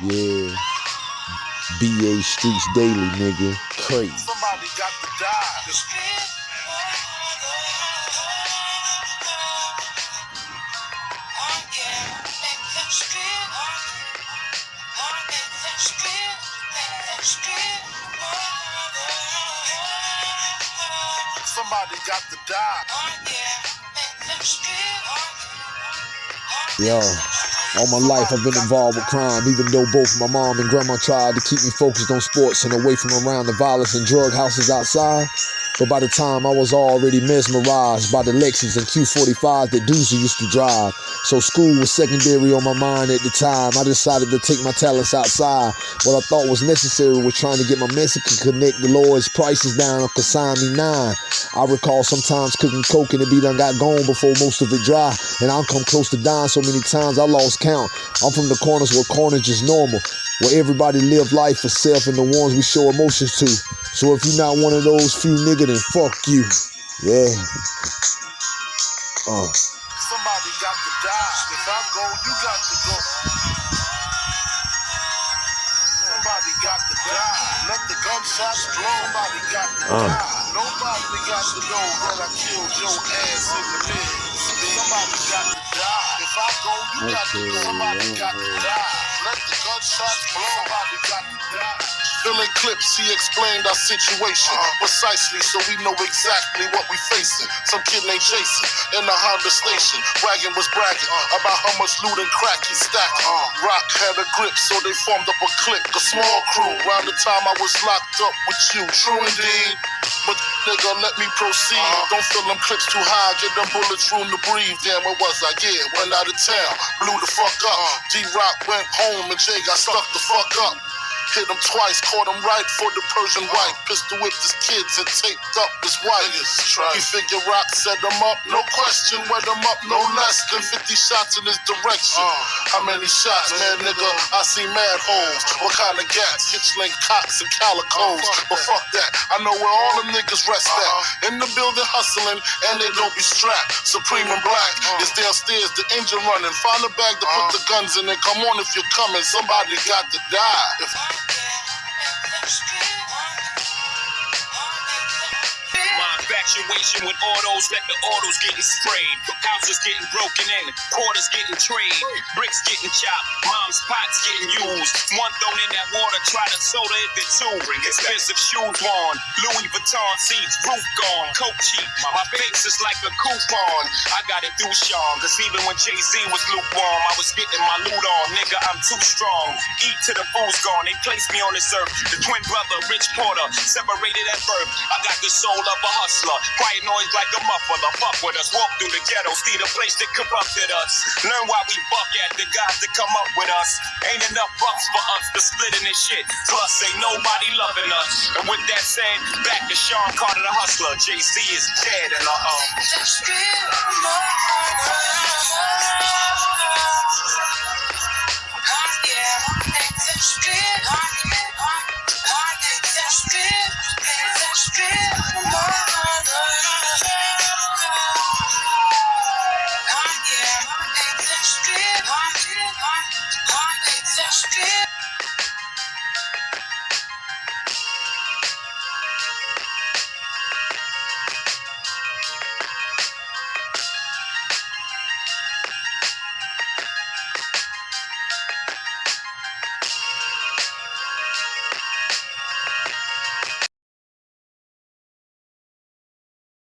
Yeah. BA Streets Daily, nigga. Crazy. Somebody got to die. Somebody got to die. Yo, all my life I've been involved with crime, even though both my mom and grandma tried to keep me focused on sports and away from around the violence and drug houses outside. But by the time I was already mesmerized by the Lexus and Q45 that Doozy used to drive. So school was secondary on my mind at the time. I decided to take my talents outside. What I thought was necessary was trying to get my Mexican connect the lowest prices down on Me 9. I recall sometimes cooking coke and the beat done got gone before most of it dry. And I've come close to dying so many times I lost count. I'm from the corners where carnage is normal. Where everybody live life for self and the ones we show emotions to. So if you're not one of those few nigga, then fuck you. Yeah. Uh. Somebody got to die. If I go, you got to go. Somebody got to die. Let the gunshots blow. Somebody got to Uh. die. Nobody got to know that I killed your ass in the bed. Somebody got to die. If I go, you got to go. Somebody got to die. Let the gunshots blow. Somebody got to die. Filling clips, he explained our situation uh-huh. precisely so we know exactly what we facing. Some kid named Jason in the Honda station. Wagon was bragging uh-huh. about how much loot and crack he stacked. Uh-huh. Rock had a grip, so they formed up a clique, a small crew. Around the time I was locked up with you, true indeed. But nigga, let me proceed. Uh-huh. Don't fill them clips too high, get them bullets room to breathe. Damn, where was I? Yeah, went out of town, blew the fuck up. Uh-huh. D Rock went home and Jay got stuck the fuck up. Hit him twice, caught him right for the Persian white. Pistol whipped his kids and taped up his wife. He figure rock set him up, no question. Wet him up, no less than 50 shots in his direction. How many shots, man, nigga? I see mad holes. What kind of gats? Heckler Kochs and calicos. But fuck that, I know where all them niggas rest at. In the building hustling, and they don't be strapped. Supreme and black is downstairs, the engine running. Find a bag to put the guns in and come on if you're coming. Somebody got to die. Infatuation with autos, let the autos getting sprayed. Houses getting broken in, quarters getting trade, bricks getting chopped, mom's pots getting used. One thrown in that water, try to soda it, then two. Expensive shoes on, Louis Vuitton seats, roof gone, coat cheap. My face is like a coupon. I got it through Sean, cause even when Jay Z was lukewarm, I was getting my loot on. Nigga, I'm too strong. Eat to the fool's gone. They placed me on this earth. The twin brother, Rich Porter, separated at birth. I got the soul of a hustler. Quiet noise like a muffler. Fuck with us. Walk through the ghetto. See the place that corrupted us. Learn why we buck at the guys that come up with us. Ain't enough bucks for us to split in this shit. Plus, ain't nobody loving us. And with that said, back to Sean Carter, the hustler. JC is dead, and uh oh.